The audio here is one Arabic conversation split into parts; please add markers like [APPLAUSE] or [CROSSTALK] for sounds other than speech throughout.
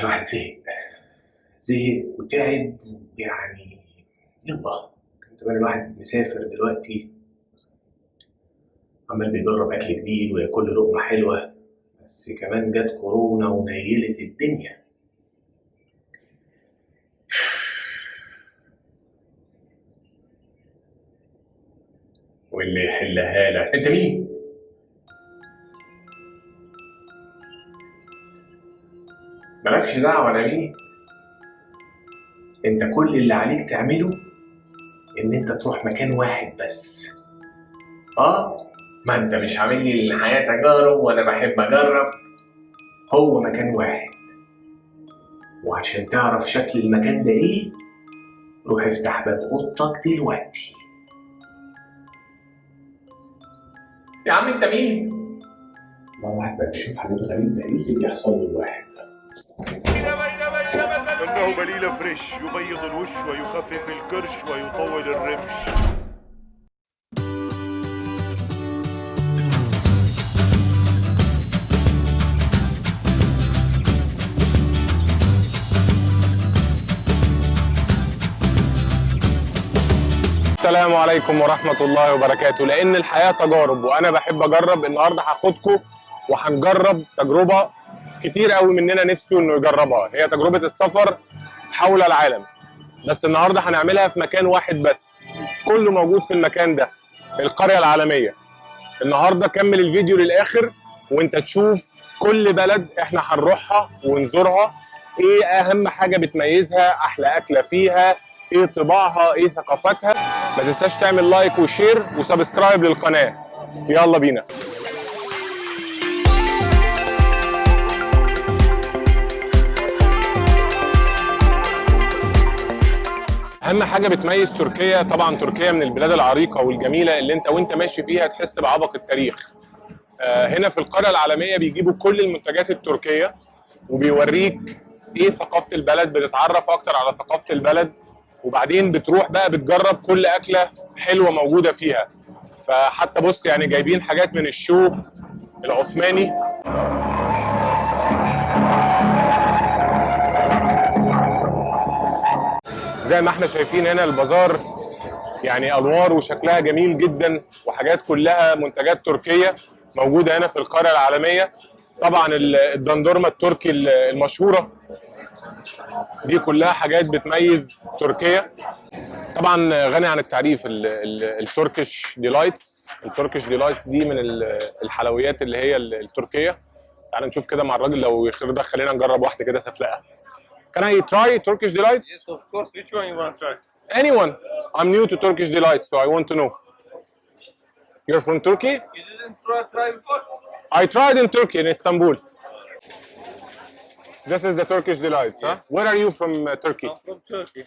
الواحد زهق زهق وتعب ويعني يلا. زمان الواحد مسافر دلوقتي. عمال بيجرب أكل جديد وياكل لقمة حلوة. بس كمان جت كورونا ونيلت الدنيا. واللي يحلها لك. انت مين؟ مالكش دعوة أنا مين؟ أنت كل اللي عليك تعمله إن أنت تروح مكان واحد بس. آه ما أنت مش عامل لي الحياة تجارب وأنا بحب أجرب. هو مكان واحد. وعشان تعرف شكل المكان ده إيه روح افتح باب أوضتك دلوقتي. يا عم أنت مين؟ ما الواحد بقى بيشوف حاجات غريبة إيه اللي بيحصل للواحد؟ إنه بليلة فريش يبيض الوش ويخفف الكرش ويطول الرمش. السلام عليكم ورحمة الله وبركاته. لأن الحياة تجارب وأنا بحب أجرب النهاردة هاخدكم وهنجرب تجربة كتير قوي مننا نفسه إنه يجربها. هي تجربة السفر حول العالم. بس النهاردة هنعملها في مكان واحد بس. كله موجود في المكان ده القرية العالمية. النهاردة كمل الفيديو للآخر وأنت تشوف كل بلد إحنا هنروحها ونزورها. إيه أهم حاجة بتميزها أحلى أكلة فيها إيه طباعها إيه ثقافتها ما تنساش تعمل like و share و subscribe للقناة. يلا بينا. اهم حاجة بتميز تركيا طبعا تركيا من البلاد العريقه والجميله اللي انت وانت ماشي فيها تحس بعبق التاريخ. آه، هنا في القريه العالميه بيجيبوا كل المنتجات التركيه وبيوريك إيه ثقافه البلد بتتعرف أكتر على ثقافه البلد وبعدين بتروح بقى بتجرب كل اكله حلوة موجوده فيها. فحتى بص يعني جايبين حاجات من الشو العثماني. زي ما إحنا شايفين هنا البازار يعني أنوار وشكلها جميل جدا وحاجات كلها منتجات تركية موجودة هنا في القريه العالمية. طبعا ال- الدندورمه التركي ال- المشهورة دي كلها حاجات بتميز تركيا. طبعا غني عن التعريف ال- ال- ال Turkish delights. ال Turkish delights دي من ال- الحلويات اللي هي ال- التركية. تعال نشوف كده مع الراجل لو يرضى خلينا نجرب واحدة كده سفلقة. Can I try Turkish delights? Yes, of course. Which one you want to try? Anyone. I'm new to Turkish delights, so I want to know. You're from Turkey? You didn't try, try before? I tried in Turkey, in Istanbul. This is the Turkish delights, huh? Where are you from uh, Turkey? I'm from Turkey.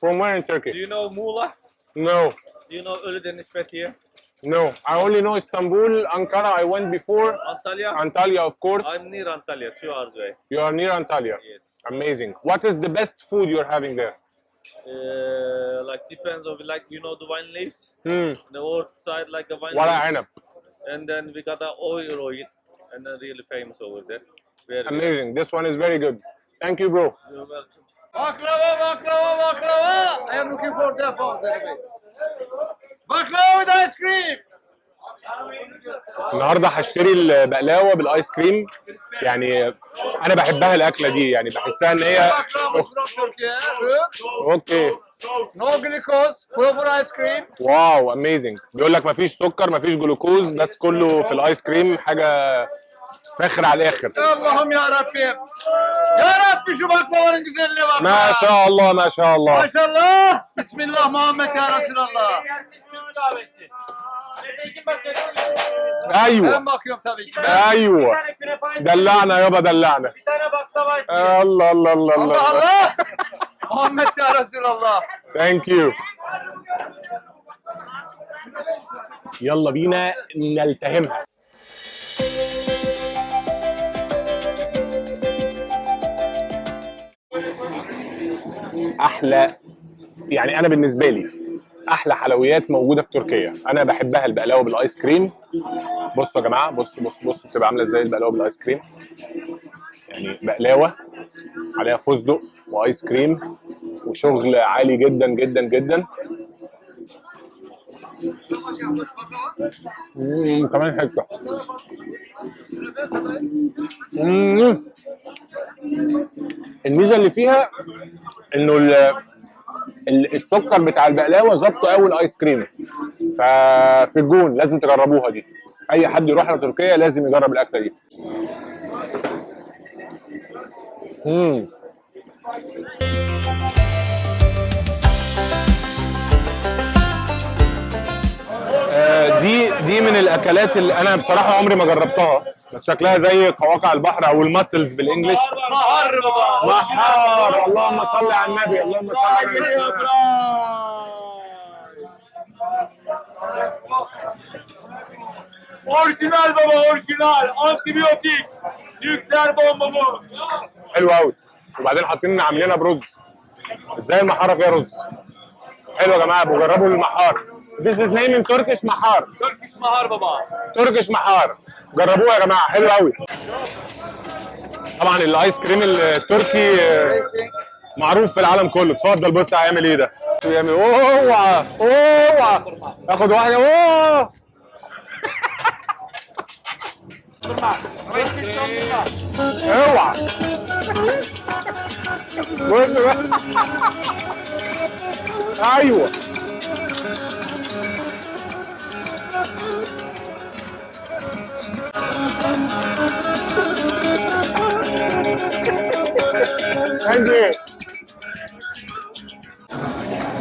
From where in Turkey? Do you know Muğla? No, Do you know Ölüdeniz Fethiye? no. I only know Istanbul, Ankara. I went before. Antalya? Antalya, of course. I'm near Antalya, two hours away. You are near Antalya. Yes. Amazing. What is the best food you're having there? Uh, like depends on like you know the wine leaves. Hmm. The old side like a wine. What leaves. And then we got the oil oil, and then really famous over there. Very Amazing. Good. This one is very good. Thank you, bro. You're welcome. Baklava, baklava, baklava. I am looking for the anyway. Baklava with ice cream. النهارده هشتري البقلاوة بالآيس كريم يعني أنا بحبها الأكلة دي يعني بحسها إن هي okay no glucose, proper ice cream. wow amazing بيقول لك مفيش سكر مفيش جلوكوز بس كله في الآيس كريم حاجة فاخر على الآخر ya Rabbim. Ya Rabbi şu baklavanın güzelliğine bak. ما. شاء الله ما شاء الله Maşallah. Bismillah Muhammed ya Resulallah. أيوه Ben bakıyorum tabii ki. أيوه دلعنا يابا دلعنا الله الله الله Allah الله Allah. Muhammed ya Resulallah. ثانك يو يلا بينا نلتهمها أحلى يعني أنا بالنسبة لي أحلى حلويات موجودة في تركيا. أنا بحبها البقلاوة بالآيس كريم. بصوا يا جماعة بصوا بصوا بصوا بتبقى عاملة إزاي البقلاوة بالآيس كريم؟ يعني بقلاوة عليها فستق وآيس كريم وشغل عالي جدا جدا جدا. مم، كمان حتة. الميزة اللي فيها إنه السكر بتاع البقلاوة ظبطه قوي الآيس كريم. ففي الجون لازم تجربوها دي. أي حد يروح لتركيا لازم يجرب الأكلة دي. امم دي دي من الأكلات اللي أنا بصراحة عمري ما جربتها بس شكلها زي قواقع البحر أو الماسلز بالإنجلش. محار اللهم صل على النبي اللهم صل على النبي. Orijinal baba orijinal. Antibiyotik. Nükleer bomba bu. حلو قوي وبعدين حاطين عاملينها برز. إزاي المحاره فيها رز؟ حلو يا جماعة بجربوا المحار. This is name in Turkish محار Turkish mahar baba. تركش محار جربوها يا جماعة حلو قوي طبعا الايس كريم التركي معروف في العالم كله. اتفضل بص هيعمل إيه ده بيعمل اوعى اوعى آخد واحدة. أوه. اوعى بقى أيوه.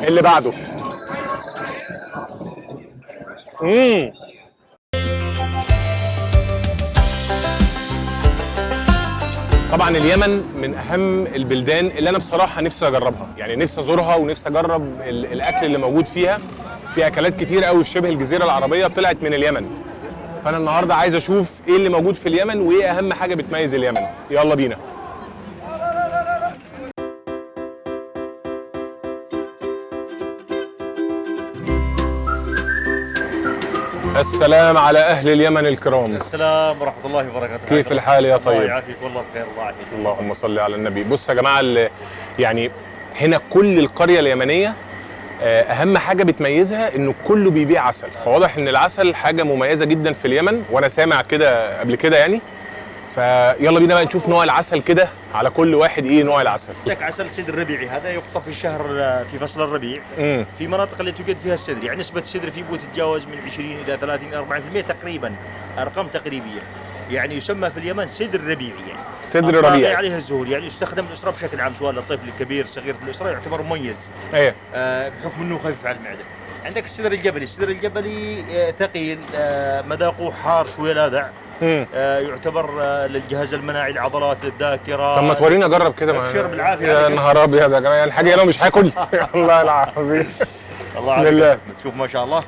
اللي بعده. امم طبعا اليمن من أهم البلدان اللي أنا بصراحة نفسي أجربها. يعني نفسي أزورها ونفسي أجرب ال- الأكل اللي موجود فيها. في أكلات كتير قوي في شبه الجزيرة العربية طلعت من اليمن. فأنا النهارده عايز أشوف إيه اللي موجود في اليمن وإيه أهم حاجة بتميز اليمن. يلا بينا. السلام على أهل اليمن الكرام. السلام ورحمة الله وبركاته. كيف الحال يا الله طيب يعافيك والله بخير الله يعافيك. اللهم صل على النبي. بص يا جماعة يعني هنا كل القرية اليمنية أهم حاجة بتميزها انه كله بيبيع عسل. فواضح إن العسل حاجة مميزة جدا في اليمن وأنا سامع كده قبل كده يعني. فيلا بينا بقى نشوف نوع العسل كده على كل واحد إيه نوع العسل. عندك عسل سدر ربيعي هذا يقطف في شهر في فصل الربيع. امم في مناطق اللي توجد فيها السدر يعني نسبة السدر فيه تتجاوز من 20 إلى 30 40% تقريبا أرقام تقريبية. يعني يسمى في اليمن سدر ربيعي. يعني الطاغي ربيعي. عليه الزهور يعني يستخدم الأسرة بشكل عام سواء للطفل الكبير الصغير في الأسرة يعتبر مميز. إيه. آه، بحكم إنه خفيف على المعدة. عندك السدر الجبلي، السدر الجبلي آه، ثقيل آه، مذاقه حار شوي لاذع. آه، يعتبر آه، للجهاز المناعي العضلات للذاكره طب ما تورينا اجرب كده. أبشر بالعافية يا. نهار أبيض يا جماعة يعني حاجة لو مش هاكل. [LAUGHS] [LAUGHS] والله العظيم. الله بسم الله. يا أحمد. شوف ما شاء الله.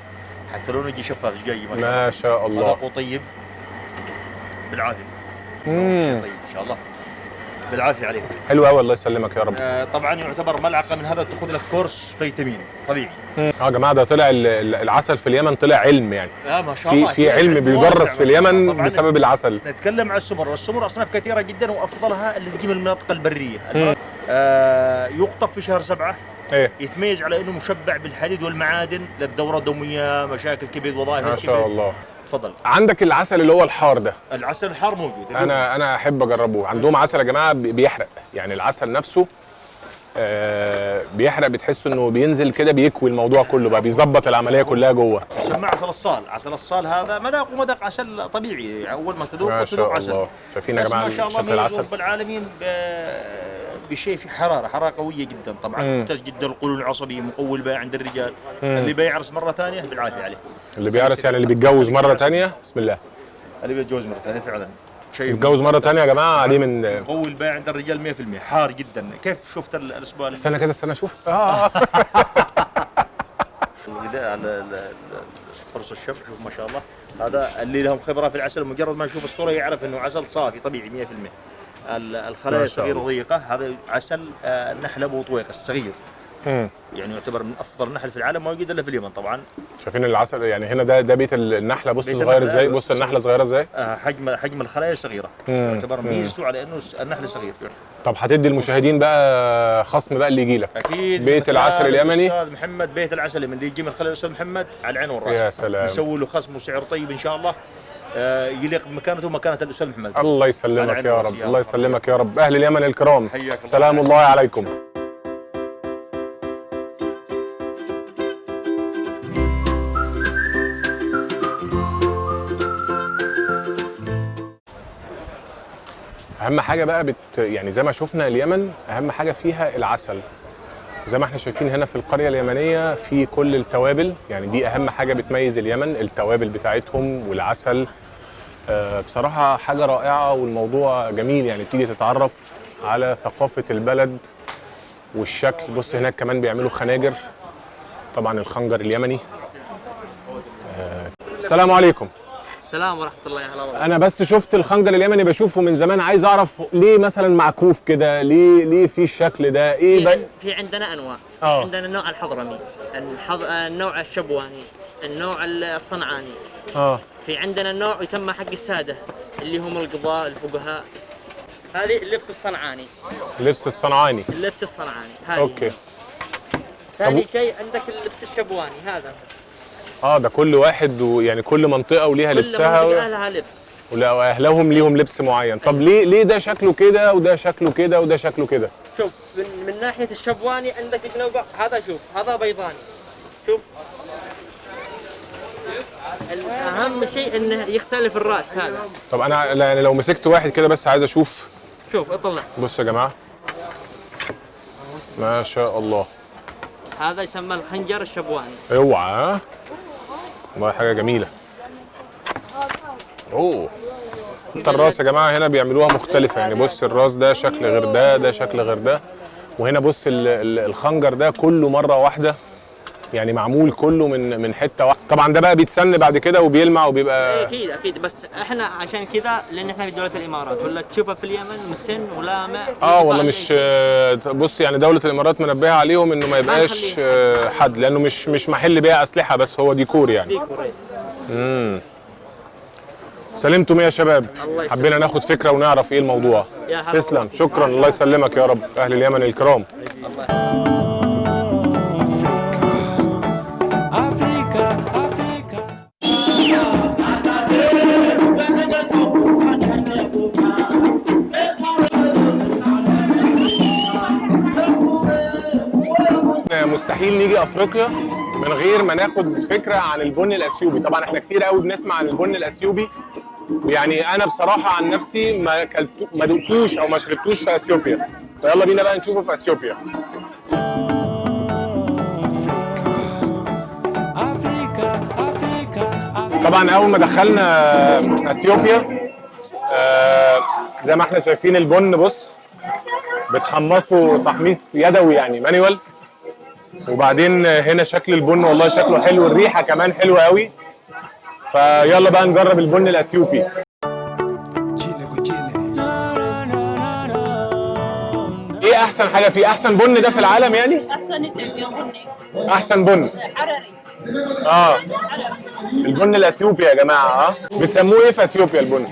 حتى لونه يجي شفاف إيش جاي؟ ما شاء الله. ما شاء الله. مذاقه طيب. بالعافية. امم طيب إن شاء الله. بالعافية عليك. حلو قوي الله يسلمك يا رب. آه، طبعا يعتبر ملعقة من هذا تاخذ لك كورس فيتامين طبيعي. آه يا جماعة ده طلع ال- ال- العسل في اليمن طلع علم يعني. آه ما شاء الله. في في علم بيدرس في اليمن بسبب العسل. نتكلم عن السمر. والسمر أصناف كثيرة جدا وأفضلها اللي تجي من المناطق البرية. آه يقطف في شهر سبعة. إيه. يتميز على إنه مشبع بالحديد والمعادن للدورة الدمويه مشاكل كبد وظائف ما شاء الله. تفضل عندك العسل اللي هو الحار ده. العسل الحار موجود. أنا أنا أحب أجربه. عندهم عسل يا جماعة بي- بيحرق. يعني العسل نفسه بيحرق بتحس إنه بينزل كده بيكوي الموضوع كله بقى بيظبط العملية كلها جوه. يسمى عسل الصال عسل الصال هذا مذاقه مذاق عسل طبيعي أول ما تذوق تذوق شاء عسل. الله. شايفين يا جماعة ما شاء الله العسل رب العالمين بشيء في حرارة حرارة قوية جدا طبعا. مم. ممتاز جدا القولون العصبي مقوي البيع عند الرجال. مم. اللي بيعرس مرة ثانية بالعافية عليه. اللي بيعرس يعني اللي بيتجوز مرة تانية بسم الله. اللي بيتجوز مرة ثانية فعلا. شيء بيتجوز مرة تانية يا جماعة عليه من قوي البيع عند الرجال 100% حار جدا. كيف شفت ال- الأسبوع اللي استنى كده استنى أشوف. آه. [LAUGHS] الغذاء على قرص الشب شوف ما شاء الله. هذا اللي لهم خبرة في العسل مجرد ما يشوف الصورة يعرف إنه عسل صافي طبيعي 100% ال- الخلايا الله. ضيقة. هذا عسل آه، النحل أبو طويق الصغير. مم. يعني يعتبر من أفضل النحل في العالم ما يوجد إلا في اليمن طبعا. شايفين العسل يعني هنا ده ده بيت النحلة. بص صغير إزاي؟ بص. النحلة صغيرة إزاي؟ آه، حجم حجم الخلايا صغيرة. يعتبر. ميزته على إنه النحل صغير. طب هتدي المشاهدين بقى خصم بقى اللي يجي لك. أكيد. بيت العسل اليمني. الاستاذ محمد بيت العسل اليمني. اللي يجي من خلال الاستاذ محمد على العين والرأس. يا سلام. نسوي له خصم وسعر طيب إن شاء الله. آه، يليق بمكانته ومكانة الأستاذ محمد. الله يسلمك يا رب. الله. يسلمك يا رب. أهل اليمن الكرام. سلام الله عليكم. أهم حاجة بقى بت يعني زي ما شفنا اليمن أهم حاجة فيها العسل. زي ما إحنا شايفين هنا في القرية اليمنية في كل التوابل يعني دي أهم حاجة بتميز اليمن التوابل بتاعتهم والعسل. آه، بصراحة حاجة رائعة والموضوع جميل يعني تيجي تتعرف على ثقافة البلد والشكل. بص هناك كمان بيعملوا خناجر طبعا الخنجر اليمني. آه، السلام عليكم. السلام ورحمة الله وبركاته أنا بس شفت الخنجر اليمني بشوفه من زمان عايز أعرف ليه مثلا معكوف كده؟ ليه ليه في الشكل ده؟ إيه في, عن- في عندنا أنواع. آه. عندنا النوع الحضرمي الحض... النوع الشبواني النوع الصنعاني. آه. في عندنا النوع يسمى حق السادة اللي هم القضاء الفقهاء. هذه اللبس الصنعاني. اللبس الصنعاني. اللبس الصنعاني. هذه. أوكي. ثاني شيء عندك اللبس الشبواني هذا. آه ده كل واحد ويعني كل منطقة وليها كل لبسها منطقة و... لها لبس. ولا- وأهلهم ليهم لبس معين. طب ليه ليه ده شكله كده وده شكله كده وده شكله كده؟ شوف من, من ناحية الشبواني عندك النوع هذا شوف هذا بيضاني. شوف. الأهم شيء إنه يختلف الرأس هذا. طب أنا يعني لو مسكت واحد كده بس عايز أشوف. شوف اطلع. بصوا يا جماعة. ما شاء الله. هذا يسمى الخنجر الشبواني. اوعى ها؟ والله حاجة جميلة. أوه. حتى الراس يا جماعة هنا بيعملوها مختلفة. يعني بص الراس ده شكل غير ده ده شكل غير ده وهنا بص ال- ال- الخنجر ده كله مرة واحدة يعني معمول كله من من حتة واحدة. طبعا ده بقى بيتسن بعد كده وبيلمع وبيبقى أكيد أكيد. بس إحنا عشان كذا لأن إحنا في دولة الإمارات. ولا تشوفها في اليمن مسن ولامع آه والله مش آه، بص يعني دولة الإمارات منبهة عليهم إنه ما يبقاش. آه، حد لأنه مش مش محل بيع أسلحة بس هو ديكور يعني. ديكور امم سلمتم إيه يا شباب؟ الله. حبينا ناخد فكرة ونعرف إيه الموضوع. تسلم. شكرا. الله يسلمك يا رب. أهل اليمن الكرام. Africa, مستحيل نيجي أفريقيا من غير ما ناخد فكرة عن البن الأثيوبي. طبعا إحنا كتير قوي بنسمع عن البن الأثيوبي. يعني أنا بصراحة عن نفسي ما كلتو ما دقتوش أو ما شربتوش في أثيوبيا. فيلا بينا بقى نشوفه في أثيوبيا. طبعا أول ما دخلنا أثيوبيا آه، زي ما إحنا شايفين البن بص بتحمصه تحميص يدوي يعني. مانيوال وبعدين هنا شكل البن والله شكله حلو الريحة كمان حلوة قوي. فيلا بقى نجرب البن الأثيوبي. إيه أحسن حاجة فيه؟ أحسن بن ده في العالم يعني؟ أحسن بني أحسن بن. حرري. آه. البن الأثيوبي يا جماعة آه. بتسموه إيه في إثيوبيا البن؟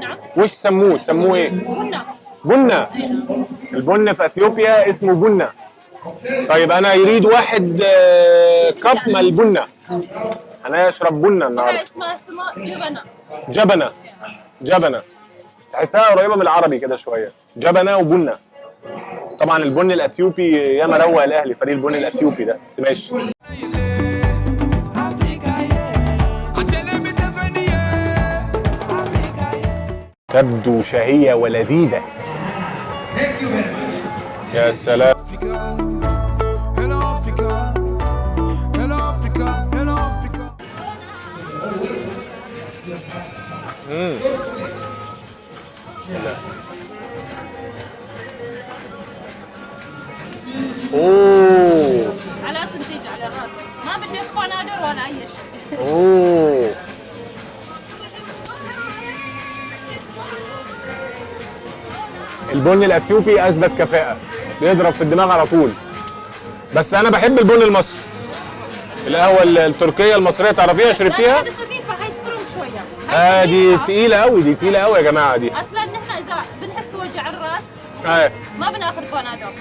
نعم. وش سموه؟ تسموه إيه؟ قلنا بنة البن في إثيوبيا اسمه بنة طيب أنا يريد واحد آه، كب من البنة أنا اشرب بنة هاي النهارده اسمها اسمها جبنة. جبنة. جبنة. تحسها قريبة من العربي كده شوية. جبنة وبنة. طبعا البن الأثيوبي ياما روق الأهلي فريق البن الأثيوبي ده. بس ماشي. تبدو شهية ولذيذة. يا سلام. اوه. على تنتيج على ما بدي قنادر ولا اي شيء اوه. البن الأثيوبي أثبت كفاءة. بيضرب في الدماغ على طول. بس أنا بحب البن المصري. القهوة التركية المصرية تعرفيها؟ شربتيها؟ هاي دي. تقيلة قوي دي تقيلة قوي يا جماعة دي. أصلا نحن إذا بنحس وجع الرأس إيه ما بناخذ بنادول.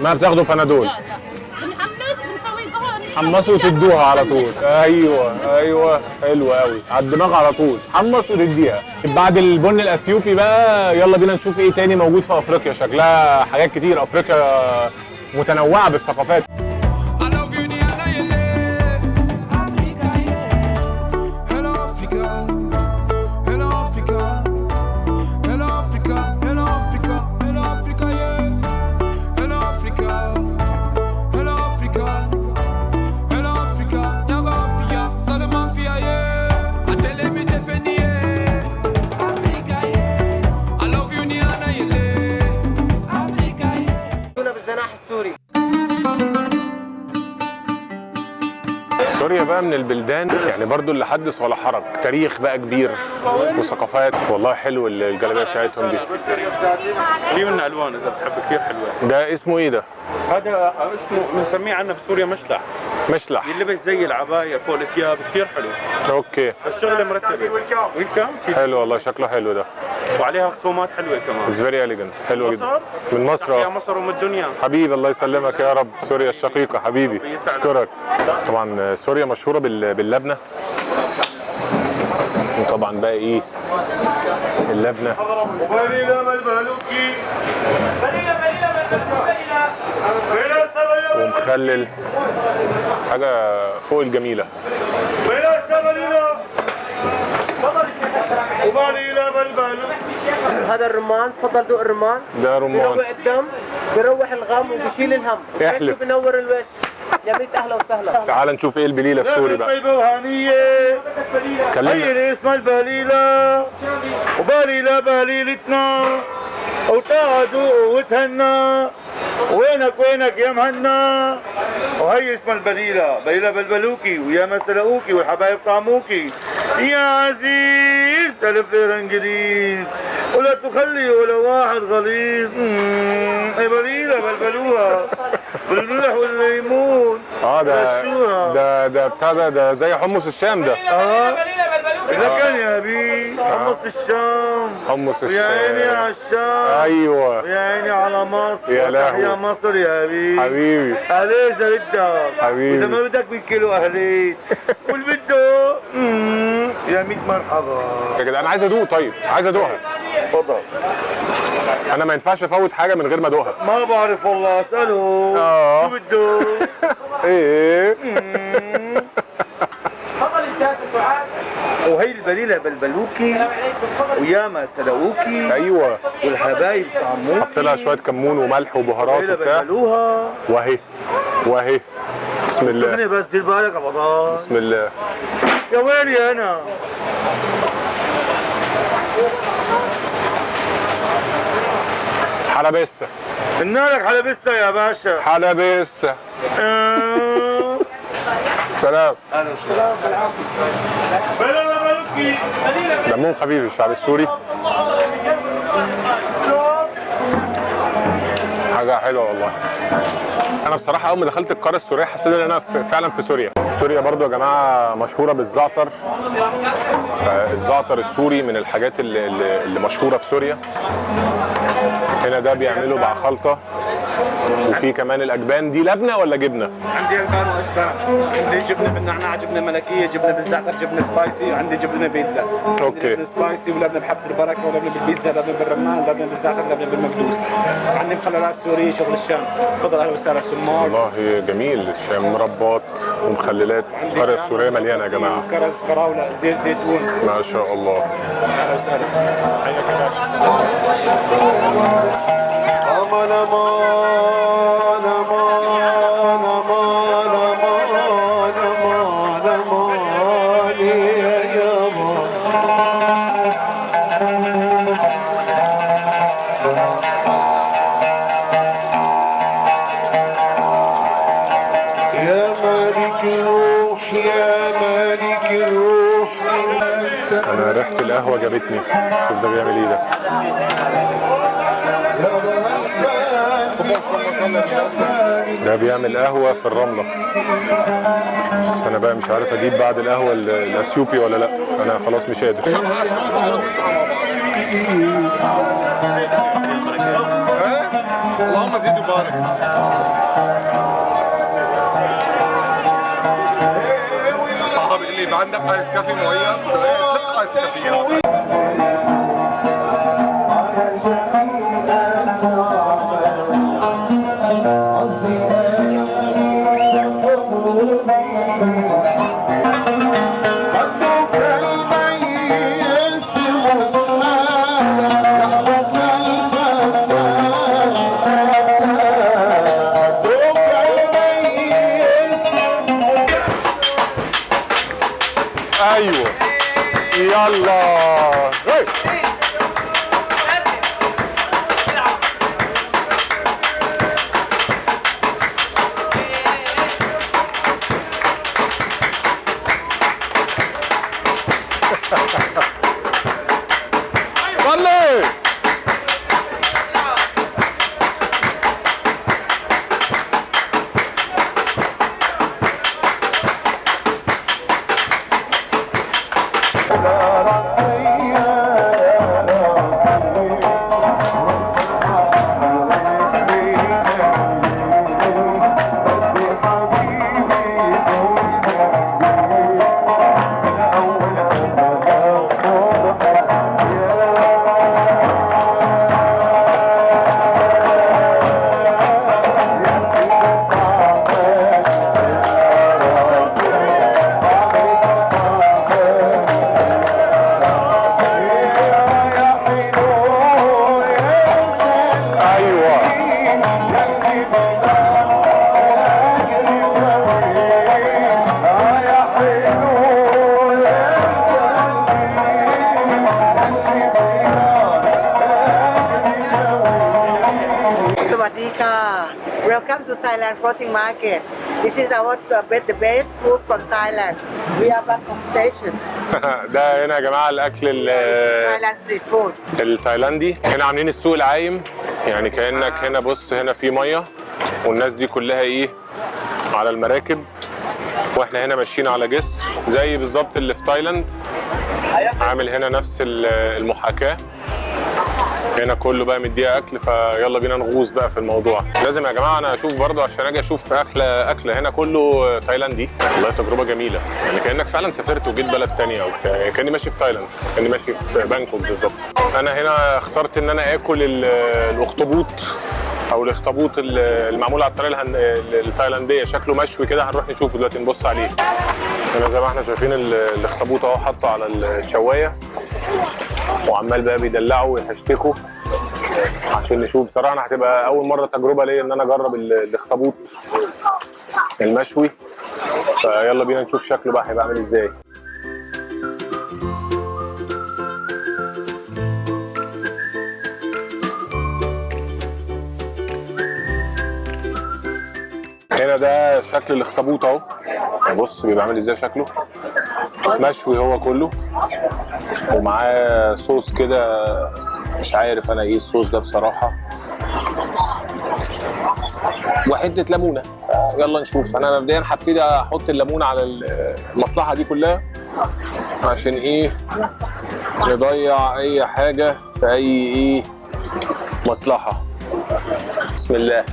ما بتاخدوا بنادول. لا لا. بنحمس بنسوي قهوه حمصوا وتدوها على طول. أيوه أيوه. حلو قوي على الدماغ على طول. حمص وتديها. بعد البن الأثيوبي بقى يلا بينا نشوف إيه تاني موجود في أفريقيا. شكلها حاجات كتير. أفريقيا متنوعة بالثقافات. البلدان يعني برضو اللي حدث ولا حرج. تاريخ بقى كبير وثقافات. والله حلو الجلابية بتاعتهم دي. في منها ألوان إذا بتحب كثير حلوة؟ ده اسمه إيه ده؟ هذا اسمه بنسميه عندنا بسوريا مشلح. مشلح. يلبس زي العباية فوق الثياب كثير حلو. okay. الشغله مرتبه welcome؟ حلو والله شكله حلو ده. وعليها خصومات حلوة كمان. it's very elegant حلو جدا. مصر؟ من مصر. yeah. مصر أم الدنيا. حبيبي الله يسلمك يا رب. سوريا الشقيقة حبيبي. أشكرك. طبعا سوريا مشهورة بال- باللبنة. وطبعا بقى إيه؟ اللبنة. ومخلل حاجة فوق الجميلة. هذا الرمان تفضل دوق الرمان. ده رمان. بيروق الدم بيروح الغم وبيشيل الهم. احلف. بنور الوش. يا ميت أهلا وسهلا. تعال نشوف إيه البليلة السوري بقى. وهنية. كلمنا. هي اسمها البليلة وبليلة بليلتنا. وتقعدوا وتهنى وينك وينك يا مهنا؟ وهي اسمها البليلة بليلة بلبلوكي ويا ما سلقوكي والحبايب طعموكي يا عزيز ألف ليرة إنجليز. ولا تخلي ولا واحد غليظ. يا بليلة بلبلوها بالملح والليمون. آه ده. ده ده بتاع ده ده زي حمص الشام ده. آه. لكن يا بي حمص الشام حمص ويا عيني على الشام الشام أيوه. ويا عيني على مصر. يا لهوي. تحيا مصر يا بي حبيبي. عليه زردة حبيبي. وإذا ما بدك بالكيلو أهليت. [LAUGHS] واللي بده يا ميت مرحبا. يا جدع أنا عايز أدوق طيب. عايز أدوقها. تفضل. أنا ما ينفعش افوت حاجة من غير ما ادوقها. ما بعرف والله اساله آه. شو بده؟ [LAUGHS] إيه. وهي البليلة بلبلوكي وياما سلقوكي أيوه. والحبايب طعموكي. حط لها شوية كمون وملح وبهارات وبتاع. بلبلوها. واهي واهي بسم الله. بس دير بالك يا بسم الله. يا ويلي أنا؟ حلبسه النارك حلبسة يا باشا. حلبسه آه. سلام. دمهم خفيف الشعب السوري. حاجة حلوة والله. أنا بصراحة أول ما دخلت القارة السورية حسيت إن أنا في- فعلا في سوريا. سوريا برضو يا جماعة مشهورة بالزعتر. الزعتر السوري من الحاجات اللي, اللي مشهورة في سوريا. هنا ده بيعملوا مع خلطة. وفي كمان الأجبان. دي لبنة ولا جبنة؟ عندي ألبان وأجبان. عندي جبنة بالنعناع جبنة ملكية جبنة بالزعتر جبنة spicy وعندي جبنة بيتزا. أوكي. لبنه spicy ولبنة بحبة البركة ولبنة بالبيتزا لبنه بالرمان لبنه بالزعتر لبنه بالمكدوس عندي مخللات سورية شغل الشام. تفضل أهلا وسهلا في سمار والله جميل. شام مربات ومخللات القرية السورية مليانة يا جماعة. كرز فراوله زيت زيتون. ما شاء الله. أهلا وسهلا. حياك يا باشا جابتني شوف ده بيعمل إيه ده. ده بيعمل قهوة في الرملة. بس أنا بقى مش عارف أجيب بعد القهوة ال- الأثيوبي ولا لأ. أنا خلاص مش قادر. اللهم زيد وبارك. بابا بيقول لي ما عندك آيس كافي ميه ثلاث آيس كافي Thailand Floating Market. This is our uh, the best food from Thailand. We are back from station. [LAUGHS] ده هنا يا جماعة الأكل ال-. التايلاندي هنا عاملين السوق العايم يعني كأنك هنا بص هنا في مية والناس دي كلها إيه على المراكب وإحنا هنا ماشيين على جسر زي بالظبط اللي في تايلاند عامل هنا نفس ال- المحاكاة هنا كله بقى مديها أكل فيلا بينا نغوص بقى في الموضوع. لازم يا جماعة أنا أشوف برضو عشان أجي أشوف أكلة أكلة هنا كله تايلاندي. والله تجربة جميلة. يعني كأنك فعلا سافرت وجيت بلد تانية أو. كأني ماشي في تايلاند كأني ماشي في بانكوك بالظبط. أنا هنا اخترت إن أنا آكل ال- الأخطبوط أو الأخطبوط ال- المعمول على الطريقة التايلاندية. شكله مشوي كده هنروح نشوفه دلوقتي نبص عليه. هنا زي ما إحنا شايفين ال- الأخطبوط أهو حاطه على الشواية. وعمال بقى بيدلعه ويحشتكه عشان نشوف. بصراحة أنا هتبقى أول مرة تجربة ليا إن أنا أجرب ال- الاخطبوط المشوي. فيلا بينا نشوف شكله بقى هيبقى عامل إزاي. هنا ده شكل الاخطبوط اهو. بص بيبقى عامل إزاي شكله. مشوي هو كله. ومعاه صوص كده مش عارف أنا إيه الصوص ده بصراحة. وحتة ليمونة. يلا نشوف. أنا مبدئيا هبتدي أحط الليمون على المصلحة دي كلها. عشان إيه؟ نضيع اي حاجة في اي إيه؟ مصلحة. بسم الله.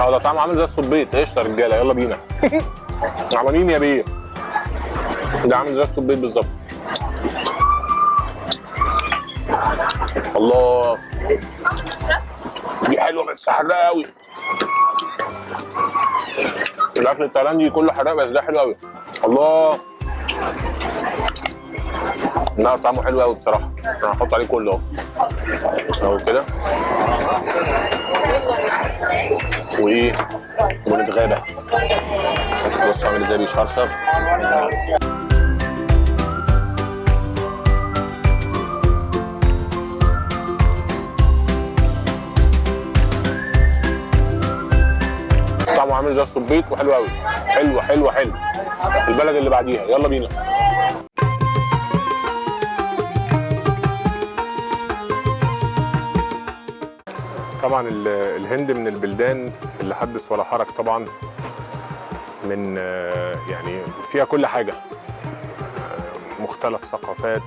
آه ده طعمه عامل زي الصبيط. قشطة يا رجالة يلا بينا. [LAUGHS] عمالين يا بيه. ده عامل زي الصبيط بالظبط. الله. دي حلوة بس حراقة قوي الأكل التايلاندي كله حراق بس ده حلو قوي الله. لا طعمه حلو قوي بصراحة. أنا هحط عليه كله أهو كده. وإيه؟ ونتغابى بصوا عامل إزاي بيشرشر طعمه عامل زي الصبيط وحلو قوي حلو حلو حلو. البلد اللي بعديها. يلا بينا. طبعا ال- الهند من البلدان اللي حدث ولا حرج طبعا من آه، يعني فيها كل حاجة. آه، مختلف ثقافات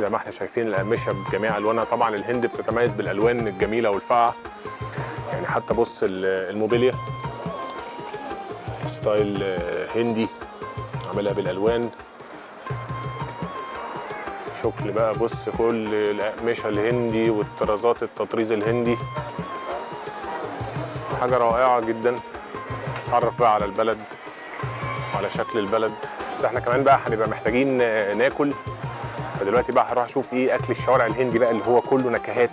زي ما إحنا شايفين الأقمشة بجميع ألوانها. طبعا الهند بتتميز بالألوان الجميلة والفاقعة. يعني حتى بص ال- الموبيليا ستايل آه، هندي عاملها بالألوان. شكل بقى. بص كل الأقمشة الهندي والطرازات التطريز الهندي. حاجة رائعة جدا. تعرف بقى على البلد وعلى شكل البلد. بس إحنا كمان بقى هنبقى محتاجين ناكل. فدلوقتي بقى هروح أشوف إيه أكل الشوارع الهندي بقى اللي هو كله نكهات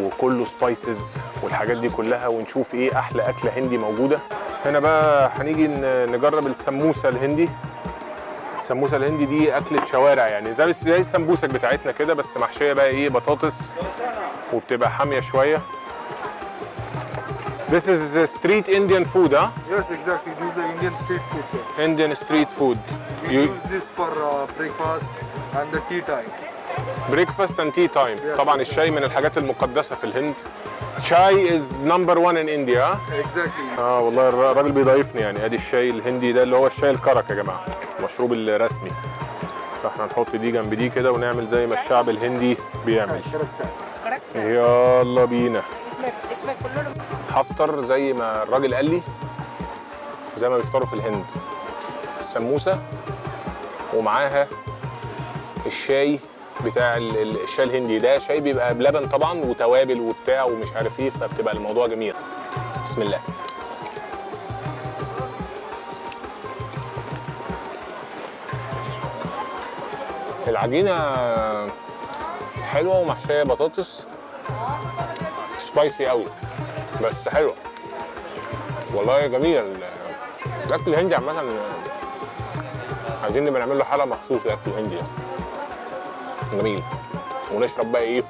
وكله سبايسز والحاجات دي كلها ونشوف إيه أحلى أكلة هندي موجودة. هنا بقى هنيجي نجرب السموسة الهندي. السموسه الهندي دي اكله شوارع يعني زي زي السمبوسك بتاعتنا كده بس محشيه بقى إيه بطاطس وبتبقى حاميه شوية This is street Indian food, huh? Yes, exactly. This is the Indian street food, sir. Indian street food. We You use this for uh, breakfast and the tea time. breakfast and tea time. طبعا الشاي من الحاجات المقدسة في الهند. Is number one in India. huh? Exactly. آه والله الر- الراجل بيضايفني يعني أدي الشاي الهندي ده اللي هو الشاي الكرك يا جماعة. المشروب الرسمي. فإحنا نحط دي جنب دي كده ونعمل زي ما الشعب الهندي بيعمل. يلا بينا. هفطر زي ما الراجل قال لي زي ما بيفطروا في الهند. السموسة ومعاها الشاي بتاع ال- ال- الشاي الهندي ده. شاي بيبقى بلبن طبعا وتوابل وبتاع ومش عارف إيه فبتبقى الموضوع جميل. بسم الله. العجينة حلوة ومحشية بطاطس. سبايسي قوي بس حلوة. والله جميل. الأكل الهندي عامة عايزين نبقى نعمل له حلقة مخصوص الأكل الهندي ده جميل ونشرب بقى ايه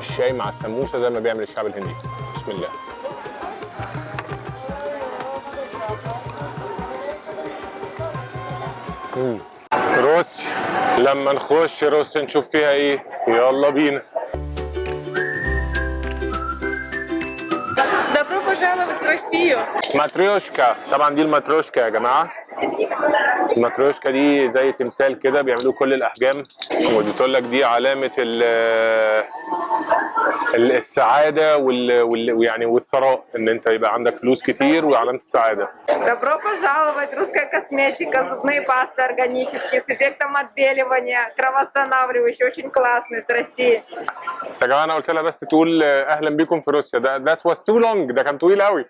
الشاي مع السموسه زي ما بيعمل الشعب الهندي بسم الله مم. روسي لما نخش روسيا نشوف فيها ايه يلا بينا Добро пожаловать в Россию! ماتريوشكا طبعا دي الماتريوشكا يا جماعه الماتريوشكا دي زي تمثال كده بيعملوه كل الأحجام ودي تقول لك دي علامة السعاده وال وال- ويعني والثراء ان انت يبقى عندك فلوس كتير وعلامه السعاده Добро пожаловать! Русская косметика, зубные пасты органические с эффектом отбеливания, кровоостанавливающие, очень классные, с России. يا جماعه انا قلت لها بس تقول اهلا بيكم في روسيا ده ذات واز تو لونج ده كان طويل قوي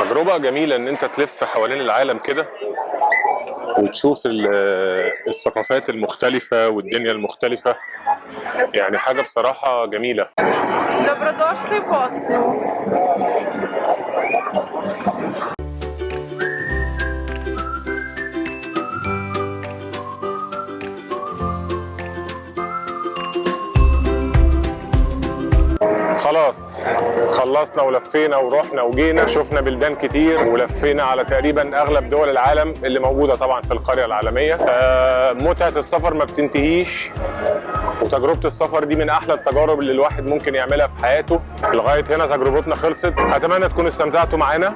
تجربه جميله ان انت تلف حوالين العالم كده وتشوف ال- الثقافات المختلفة والدنيا المختلفة. يعني حاجة بصراحة جميلة. خلصنا ولفينا ورحنا وجينا شفنا بلدان كتير ولفينا على تقريبا أغلب دول العالم اللي موجودة طبعا في القرية العالمية. آه، متعة السفر ما بتنتهيش وتجربة السفر دي من أحلى التجارب اللي الواحد ممكن يعملها في حياته. لغاية هنا تجربتنا خلصت. أتمنى تكونوا استمتعتوا معانا.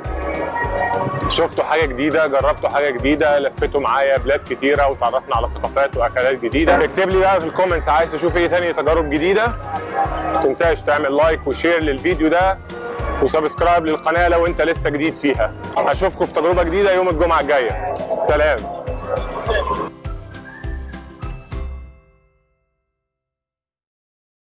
شفتوا حاجة جديدة؟ جربتوا حاجة جديدة؟ لفيتوا معايا بلاد كتيرة وتعرفنا على ثقافات وأكلات جديدة. اكتب لي بقى في الكومنتس عايز تشوف إيه تاني؟ تجارب جديدة. ما تنساش تعمل like و share للفيديو ده و subscribe للقناة لو أنت لسه جديد فيها. اشوفكم في تجربة جديدة يوم الجمعة الجاية. سلام.